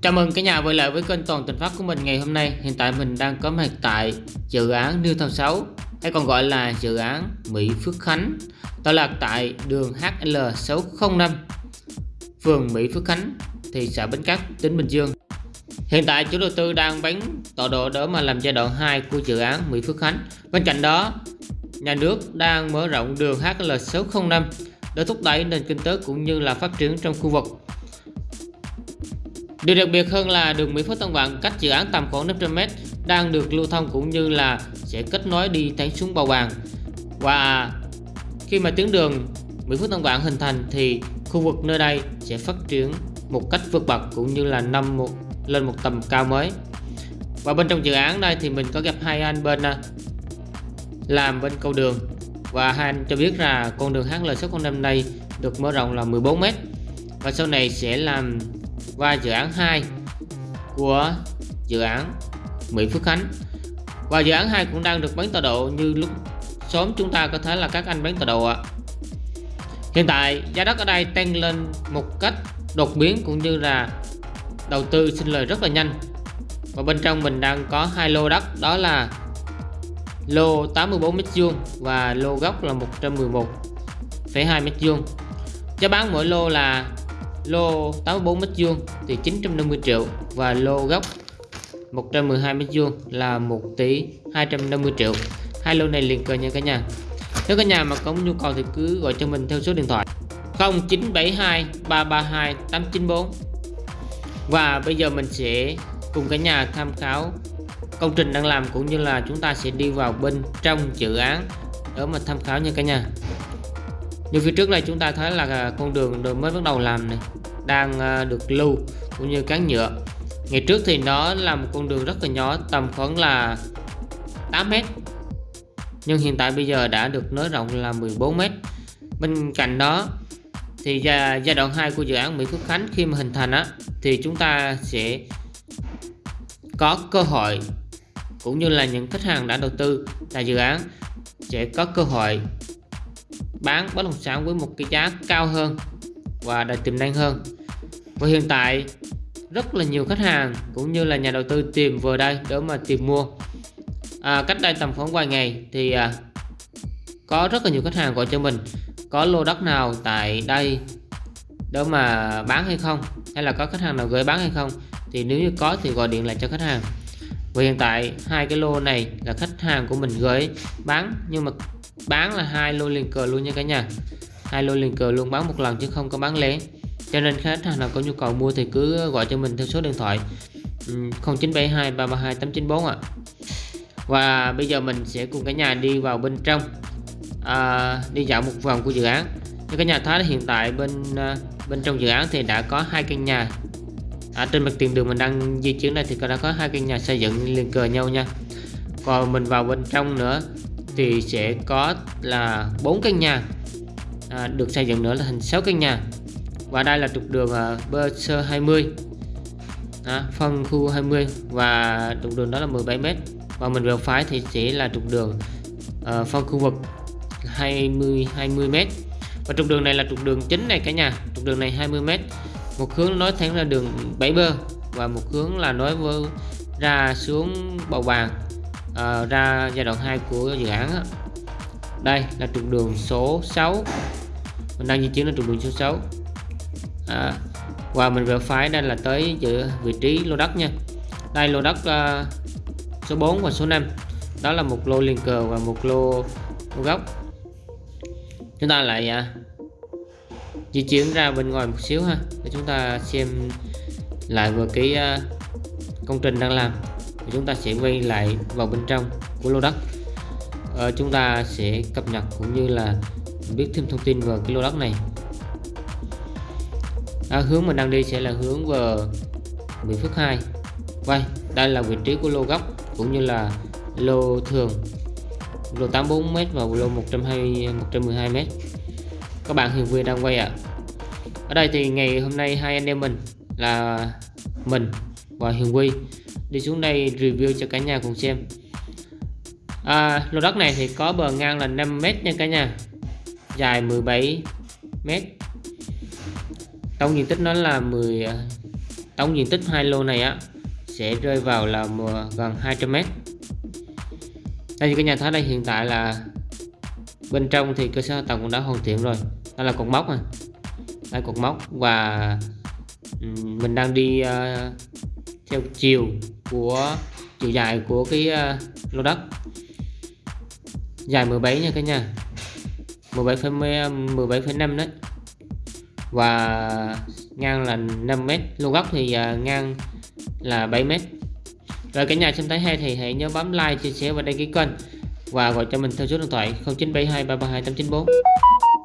Chào mừng cả nhà quay lại với kênh Toàn Tình Pháp của mình ngày hôm nay. Hiện tại mình đang có mặt tại dự án New Thao 6 hay còn gọi là dự án Mỹ Phước Khánh. Tọa lạc tại đường HL605, phường Mỹ Phước Khánh, thị xã Bến Cát, tỉnh Bình Dương. Hiện tại chủ đầu tư đang bán tọa độ để mà làm giai đoạn 2 của dự án Mỹ Phước Khánh. Bên cạnh đó, nhà nước đang mở rộng đường HL605 để thúc đẩy nền kinh tế cũng như là phát triển trong khu vực Điều đặc biệt hơn là đường Mỹ Phước Tân Vạn cách dự án tầm khoảng 500m đang được lưu thông cũng như là sẽ kết nối đi thẳng xuống Bầu Bàng. Và khi mà tuyến đường Mỹ Phước Tân Vạn hình thành thì khu vực nơi đây sẽ phát triển một cách vượt bậc cũng như là năm một, lên một tầm cao mới. Và bên trong dự án đây thì mình có gặp hai anh bên à, làm bên cầu đường và hai anh cho biết là con đường HL605 này được mở rộng là 14m và sau này sẽ làm và dự án 2 của dự án Mỹ Phước Khánh. Và dự án 2 cũng đang được bán tọa độ như lúc sớm chúng ta có thể là các anh bán tọa độ ạ. Hiện tại giá đất ở đây tăng lên một cách đột biến cũng như là đầu tư sinh lời rất là nhanh. Và bên trong mình đang có hai lô đất đó là lô 84 m2 và lô gốc là 111,2 m2 giá bán mỗi lô là lô 84 mét vuông thì 950 triệu và lô gốc 112 mét vuông là 1 tỷ 250 triệu. Hai lô này liền kề nha cả nhà. Nếu cả nhà mà có nhu cầu thì cứ gọi cho mình theo số điện thoại 0972 332 894 và bây giờ mình sẽ cùng cả nhà tham khảo công trình đang làm cũng như là chúng ta sẽ đi vào bên trong dự án để mà tham khảo nha cả nhà như phía trước này chúng ta thấy là con đường mới bắt đầu làm này, đang ờ, được lưu cũng như cán nhựa. Ngày trước thì nó là một con đường rất là nhỏ, tầm khoảng là 8 mét. Nhưng hiện tại bây giờ đã được nới rộng là 14 mét. Bên cạnh đó thì giai đoạn 2 của dự án Mỹ Phước Khánh khi mà hình thành á, thì chúng ta sẽ có cơ hội cũng như là những khách hàng đã đầu tư tại dự án sẽ có cơ hội bán bất động sản với một cái giá cao hơn và đầy tiềm năng hơn. Và hiện tại rất là nhiều khách hàng cũng như là nhà đầu tư tìm vào đây để mà tìm mua. À, cách đây tầm khoảng vài ngày thì à, có rất là nhiều khách hàng gọi cho mình có lô đất nào tại đây để mà bán hay không hay là có khách hàng nào gửi bán hay không thì nếu như có thì gọi điện lại cho khách hàng và hiện tại hai cái lô này là khách hàng của mình gửi bán nhưng mà bán là hai lô liền cờ luôn nha cả nhà. Hai lô liền cờ luôn bán một lần chứ không có bán lẻ. Cho nên khách hàng nào có nhu cầu mua thì cứ gọi cho mình theo số điện thoại 0972 332 894 ạ. Và bây giờ mình sẽ cùng cả nhà đi vào bên trong à, đi dạo một vòng của dự án. Như cả nhà thấy hiện tại bên à, bên trong dự án thì đã có hai căn nhà ở trên mặt tiền đường mình đang di chuyển đây thì đã có hai căn nhà xây dựng liền cờ nhau nha. Còn mình vào bên trong nữa thì sẽ có là bốn căn nhà à, được xây dựng nữa là thành 6 căn nhà. Và đây là trục đường uh, bơ sơ 20 à, phân khu 20 và trục đường đó là 17m và mình vào phái thì sẽ là trục đường uh, phân khu vực 20 20m và trục đường này là trục đường chính này cả nhà. Trục đường này 20m một hướng nối thẳng ra đường bảy bơ và một hướng là nối với ra xuống bầu vàng uh, à, ra giai đoạn 2 của dự án đó. đây là trục đường số 6 mình đang di chuyển đến trục đường số 6 à, và mình vừa phải đây là tới giữa vị trí lô đất nha. Đây lô đất uh, số 4 và số 5 đó là một lô liền cờ và một lô, lô góc. Chúng ta lại uh, di chuyển ra bên ngoài một xíu ha để chúng ta xem lại vừa cái à, công trình đang làm. Thì chúng ta sẽ quay lại vào bên trong của lô đất. Ờ, chúng ta sẽ cập nhật cũng như là biết thêm thông tin về cái lô đất này. À, hướng mình đang đi sẽ là hướng về Bình Phước 2 Vậy vâng, đây là vị trí của lô gốc cũng như là lô thường. Lô 84m và lô 120 112m các bạn Hiền Vui đang quay ạ. À. ở đây thì ngày hôm nay hai anh em mình là mình và Hiền Quy đi xuống đây review cho cả nhà cùng xem. À, lô đất này thì có bờ ngang là 5m nha cả nhà. Dài 17 mét. Tổng diện tích nó là 10 tổng diện tích hai lô này á sẽ rơi vào là gần 200 mét. Đây như cái nhà thấy đây hiện tại là bên trong thì cơ sở hạ tầng cũng đã hoàn thiện rồi. Đây là cột mốc này đây cột mốc. Và mình đang đi uh, theo chiều của chiều dài của cái uh, lô đất. Dài 17 nha cả nhà. 17,5 17,5 đấy. Và ngang là 5m, lô góc thì uh, ngang là 7m. rồi cả nhà xem thấy hay thì hãy nhớ bấm like chia sẻ và đăng ký kênh và gọi cho mình theo số điện thoại 0972332894.